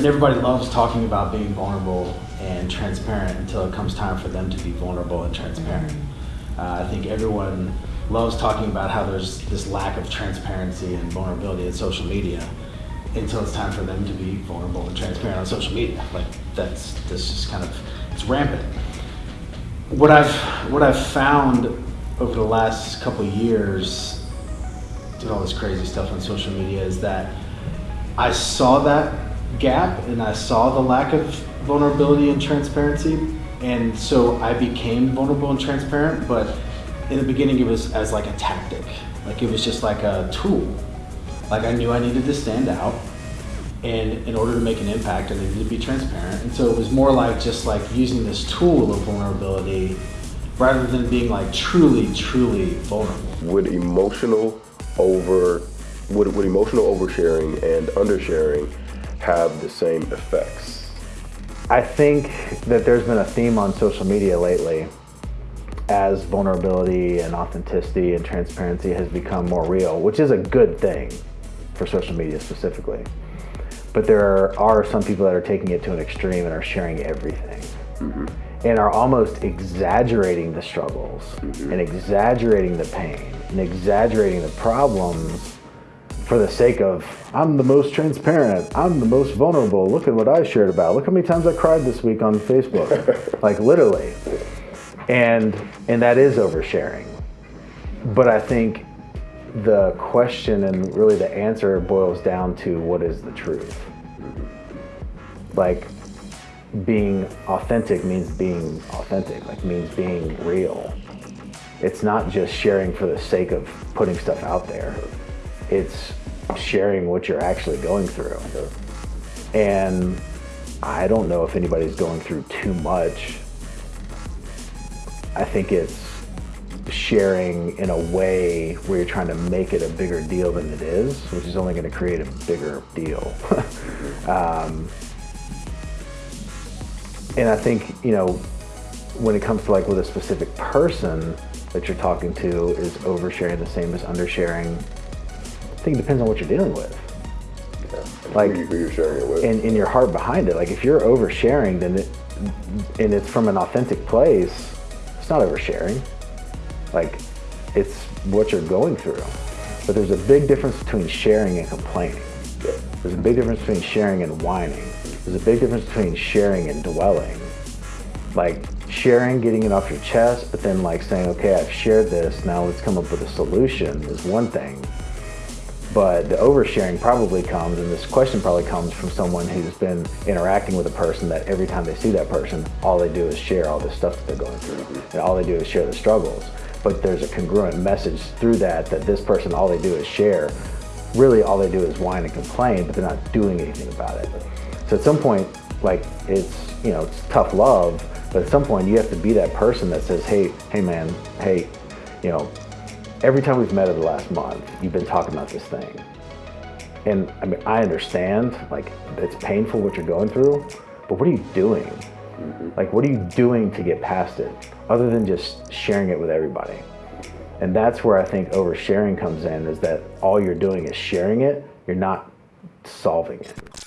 And everybody loves talking about being vulnerable and transparent until it comes time for them to be vulnerable and transparent. Uh, I think everyone loves talking about how there's this lack of transparency and vulnerability in social media until it's time for them to be vulnerable and transparent on social media. Like that's this just kind of it's rampant. What I've what I've found over the last couple years doing all this crazy stuff on social media is that I saw that gap and I saw the lack of vulnerability and transparency and so I became vulnerable and transparent but in the beginning it was as like a tactic. Like it was just like a tool. Like I knew I needed to stand out and in order to make an impact I needed to be transparent. And so it was more like just like using this tool of vulnerability rather than being like truly truly vulnerable. Would emotional over would, would emotional oversharing and undersharing have the same effects I think that there's been a theme on social media lately as vulnerability and authenticity and transparency has become more real, which is a good thing for social media specifically. But there are some people that are taking it to an extreme and are sharing everything. Mm -hmm. And are almost exaggerating the struggles mm -hmm. and exaggerating the pain and exaggerating the problems for the sake of, I'm the most transparent, I'm the most vulnerable, look at what I shared about, look how many times I cried this week on Facebook. like literally. And, and that is oversharing. But I think the question and really the answer boils down to what is the truth. Like being authentic means being authentic, like means being real. It's not just sharing for the sake of putting stuff out there. It's sharing what you're actually going through. And I don't know if anybody's going through too much. I think it's sharing in a way where you're trying to make it a bigger deal than it is, which is only going to create a bigger deal. um, and I think, you know, when it comes to like with a specific person that you're talking to is oversharing the same as undersharing, I think it depends on what you're dealing with. Yeah. Like who you're sharing it with. And, and your heart behind it. Like if you're oversharing, then it, and it's from an authentic place, it's not oversharing. Like, it's what you're going through. But there's a big difference between sharing and complaining. There's a big difference between sharing and whining. There's a big difference between sharing and dwelling. Like sharing, getting it off your chest, but then like saying, okay, I've shared this, now let's come up with a solution is one thing. But the oversharing probably comes, and this question probably comes from someone who's been interacting with a person that every time they see that person, all they do is share all the stuff that they're going through. And all they do is share the struggles but there's a congruent message through that that this person, all they do is share. Really, all they do is whine and complain, but they're not doing anything about it. So at some point, like it's, you know, it's tough love, but at some point you have to be that person that says, hey, hey man, hey, you know, every time we've met over the last month, you've been talking about this thing. And I mean, I understand, like, it's painful what you're going through, but what are you doing? Mm-hmm. Like, what are you doing to get past it other than just sharing it with everybody? And that's where I think oversharing comes in is that all you're doing is sharing it, you're not solving it.